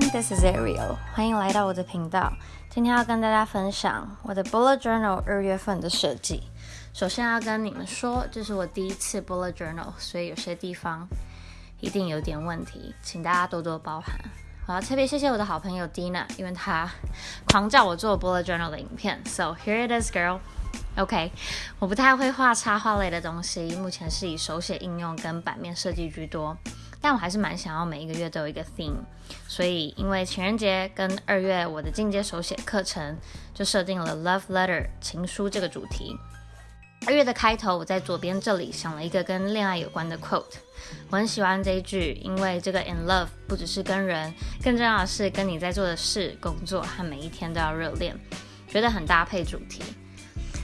this is Ariel. 欢迎来到我的频道。今天要跟大家分享我的 bullet journal 二月份的设计。首先要跟你们说，这是我第一次 bullet journal，所以有些地方一定有点问题，请大家多多包涵。我要特别谢谢我的好朋友 Dina，因为她狂叫我做 bullet journal 的影片。So here it is, girl. OK，我不太会画插画类的东西，目前是以手写应用跟版面设计居多。但我还是蛮想要每一个月都有一个 theme，所以因为情人节跟二月我的进阶手写课程，就设定了 love letter 情书这个主题。二月的开头，我在左边这里想了一个跟恋爱有关的 quote，我很喜欢这一句，因为这个 in love 不只是跟人，更重要的是跟你在做的事、工作和每一天都要热恋，觉得很搭配主题。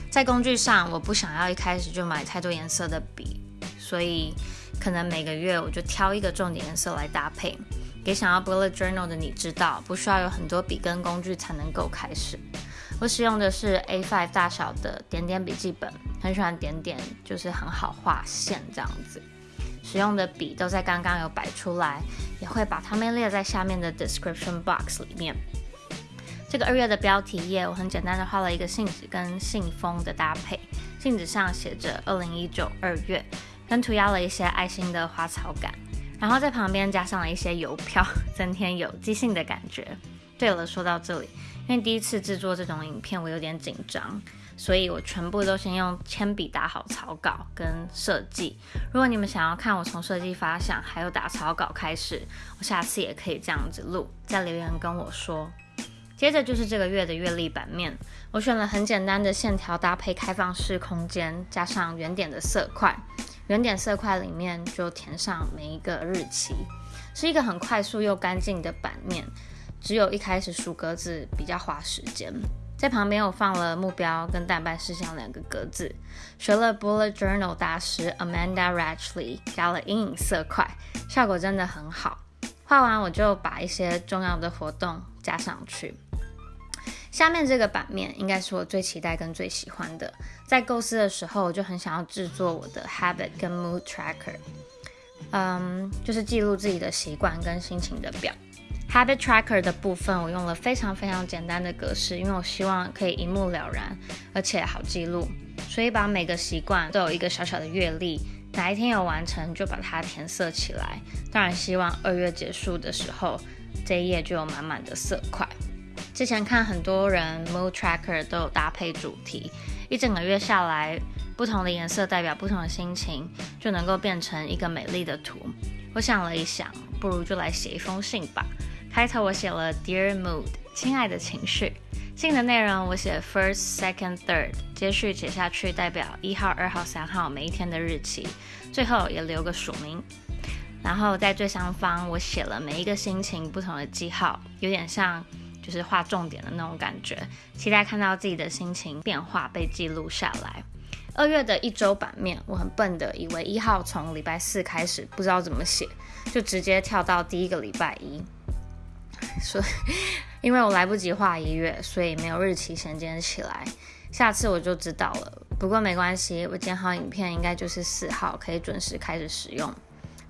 在工具上，我不想要一开始就买太多颜色的笔，所以。可能每个月我就挑一个重点颜色来搭配，给想要 bullet journal 的你知道，不需要有很多笔跟工具才能够开始。我使用的是 A5 大小的点点笔记本，很喜欢点点，就是很好画线这样子。使用的笔都在刚刚有摆出来，也会把它们列在下面的 description box 里面。这个二月的标题页，我很简单的画了一个信纸跟信封的搭配，信纸上写着二零一九二月。跟涂鸦了一些爱心的花草感，然后在旁边加上了一些邮票，增添有即兴的感觉。对了，说到这里，因为第一次制作这种影片，我有点紧张，所以我全部都先用铅笔打好草稿跟设计。如果你们想要看我从设计发想还有打草稿开始，我下次也可以这样子录，在留言跟我说。接着就是这个月的月历版面，我选了很简单的线条搭配开放式空间，加上圆点的色块。圆点色块里面就填上每一个日期，是一个很快速又干净的版面。只有一开始数格子比较花时间。在旁边我放了目标跟代办事项两个格子，学了 Bullet Journal 大师 Amanda Ratchley 加了阴影色块，效果真的很好。画完我就把一些重要的活动加上去。下面这个版面应该是我最期待跟最喜欢的。在构思的时候，我就很想要制作我的 habit 跟 mood tracker，嗯，就是记录自己的习惯跟心情的表。habit tracker 的部分，我用了非常非常简单的格式，因为我希望可以一目了然，而且好记录，所以把每个习惯都有一个小小的月历，哪一天有完成就把它填色起来。当然，希望二月结束的时候，这一页就有满满的色块。之前看很多人 mood tracker 都有搭配主题，一整个月下来，不同的颜色代表不同的心情，就能够变成一个美丽的图。我想了一想，不如就来写一封信吧。开头我写了 Dear Mood，亲爱的情绪。信的内容我写 First, Second, Third，接续写下去代表一号、二号、三号每一天的日期，最后也留个署名。然后在最上方我写了每一个心情不同的记号，有点像。就是画重点的那种感觉，期待看到自己的心情变化被记录下来。二月的一周版面，我很笨的以为一号从礼拜四开始，不知道怎么写，就直接跳到第一个礼拜一。所以，因为我来不及画一月，所以没有日期衔接起来。下次我就知道了。不过没关系，我剪好影片应该就是四号，可以准时开始使用。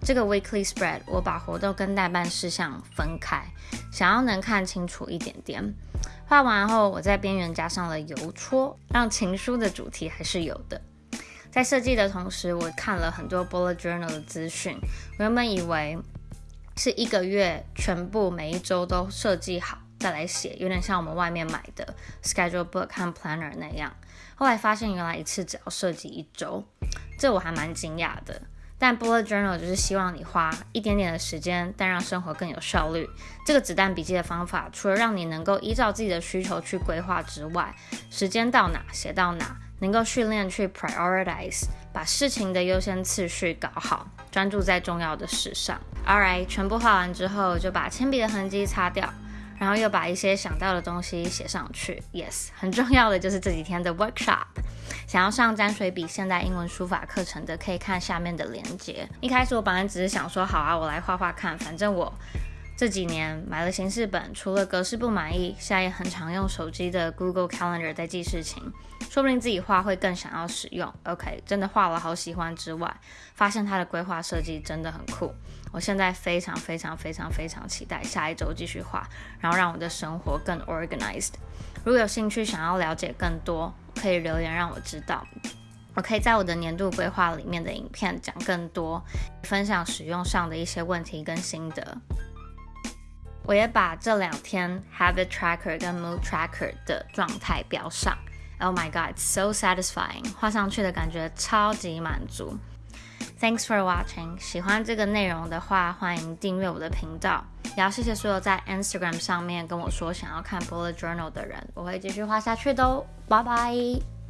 这个 weekly spread，我把活动跟代办事项分开，想要能看清楚一点点。画完后，我在边缘加上了邮戳，让情书的主题还是有的。在设计的同时，我看了很多 bullet journal 的资讯。我原本以为是一个月全部每一周都设计好再来写，有点像我们外面买的 schedule book 和 planner 那样。后来发现原来一次只要设计一周，这我还蛮惊讶的。但 bullet journal 就是希望你花一点点的时间，但让生活更有效率。这个子弹笔记的方法，除了让你能够依照自己的需求去规划之外，时间到哪写到哪，能够训练去 prioritize，把事情的优先次序搞好，专注在重要的事上。Alright，全部画完之后，就把铅笔的痕迹擦掉。然后又把一些想到的东西写上去。Yes，很重要的就是这几天的 workshop。想要上沾水笔现代英文书法课程的，可以看下面的链接。一开始我本来只是想说，好啊，我来画画看，反正我这几年买了形式本，除了格式不满意，现在也很常用手机的 Google Calendar 在记事情，说不定自己画会更想要使用。OK，真的画了好喜欢之外，发现它的规划设计真的很酷。我现在非常非常非常非常期待下一周继续画，然后让我的生活更 organized。如果有兴趣想要了解更多，可以留言让我知道。我可以在我的年度规划里面的影片讲更多，分享使用上的一些问题跟心得。我也把这两天 Habit Tracker 跟 Mood Tracker 的状态标上。Oh my god, so satisfying！画上去的感觉超级满足。Thanks for watching！喜欢这个内容的话，欢迎订阅我的频道。也要谢谢所有在 Instagram 上面跟我说想要看 Bullet Journal 的人，我会继续画下去的哦。拜拜。